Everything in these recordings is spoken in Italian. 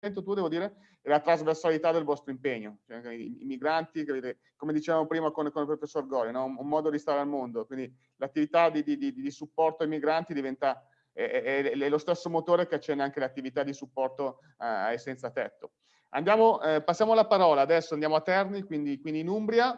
tu devo dire, è la trasversalità del vostro impegno. Cioè, i, i, migranti, come dicevamo prima con, con il professor Gori, no? un, un, modo di stare al mondo. Quindi l'attività di, di, di, di, supporto ai migranti diventa è, è, è, lo stesso motore che accende anche l'attività di supporto eh, ai senza tetto. Andiamo, eh, passiamo la parola, adesso andiamo a Terni, quindi, quindi in Umbria,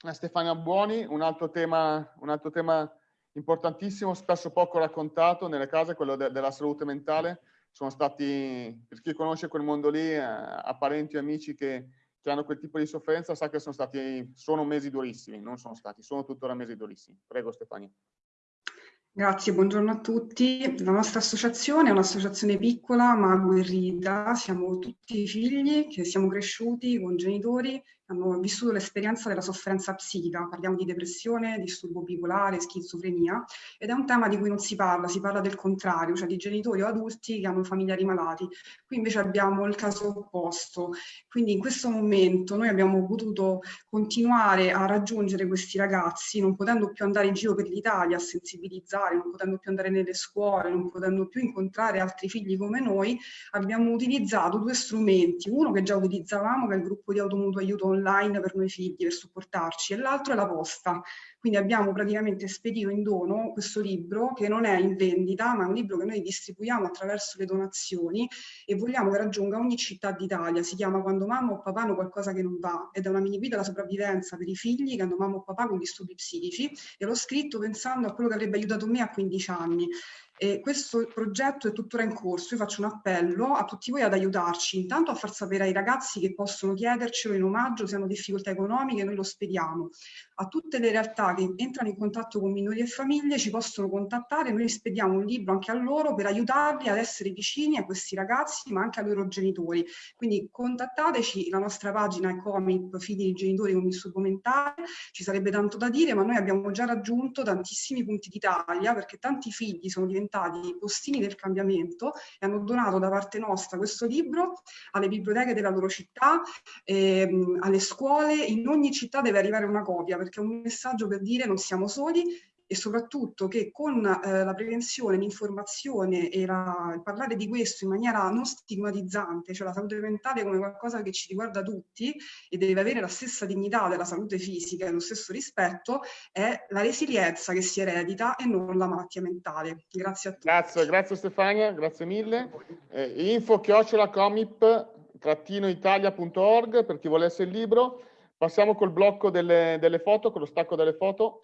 a Stefania Buoni, un altro tema, un altro tema importantissimo, spesso poco raccontato nelle case, quello de della salute mentale sono stati, per chi conosce quel mondo lì, eh, a parenti o amici che, che, hanno quel tipo di sofferenza, sa che sono stati, sono mesi durissimi, non sono stati, sono tuttora mesi durissimi. Prego Stefania. Grazie, buongiorno a tutti. La nostra associazione è un'associazione piccola ma agguerrita. Siamo tutti figli che siamo cresciuti con genitori hanno vissuto l'esperienza della sofferenza psichica, parliamo di depressione, disturbo bipolare, schizofrenia, ed è un tema di cui non si parla, si parla del contrario, cioè di genitori o adulti che hanno familiari malati. Qui invece abbiamo il caso opposto, quindi in questo momento noi abbiamo potuto continuare a raggiungere questi ragazzi, non potendo più andare in giro per l'Italia a sensibilizzare, non potendo più andare nelle scuole, non potendo più incontrare altri figli come noi, abbiamo utilizzato due strumenti, uno che già utilizzavamo, che è il gruppo di automutuo aiuto online per noi figli, per supportarci, e l'altro è la posta. Quindi abbiamo praticamente spedito in dono questo libro che non è in vendita, ma è un libro che noi distribuiamo attraverso le donazioni e vogliamo che raggiunga ogni città d'Italia. Si chiama Quando mamma o papà hanno qualcosa che non va ed è una mini guida alla sopravvivenza per i figli che hanno mamma o papà con disturbi psichici e l'ho scritto pensando a quello che avrebbe aiutato me a 15 anni. E questo progetto è tuttora in corso, io faccio un appello a tutti voi ad aiutarci, intanto a far sapere ai ragazzi che possono chiedercelo in omaggio se hanno difficoltà economiche, noi lo spediamo. A tutte le realtà che entrano in contatto con minori e famiglie ci possono contattare, noi spediamo un libro anche a loro per aiutarli ad essere vicini a questi ragazzi ma anche ai loro genitori. Quindi contattateci, la nostra pagina è Comip, figli di genitori con disturbo mentale, ci sarebbe tanto da dire ma noi abbiamo già raggiunto tantissimi punti d'Italia perché tanti figli sono diventati diventati postini del cambiamento e hanno donato da parte nostra questo libro alle biblioteche della loro città, ehm, alle scuole, in ogni città deve arrivare una copia perché è un messaggio per dire non siamo soli e soprattutto che con eh, la prevenzione, l'informazione e la, parlare di questo in maniera non stigmatizzante, cioè la salute mentale come qualcosa che ci riguarda tutti e deve avere la stessa dignità della salute fisica e lo stesso rispetto, è la resilienza che si eredita e non la malattia mentale. Grazie a tutti. Grazie, grazie Stefania, grazie mille. Eh, info chiocciola comip-italia.org per chi volesse il libro. Passiamo col blocco delle, delle foto, con lo stacco delle foto.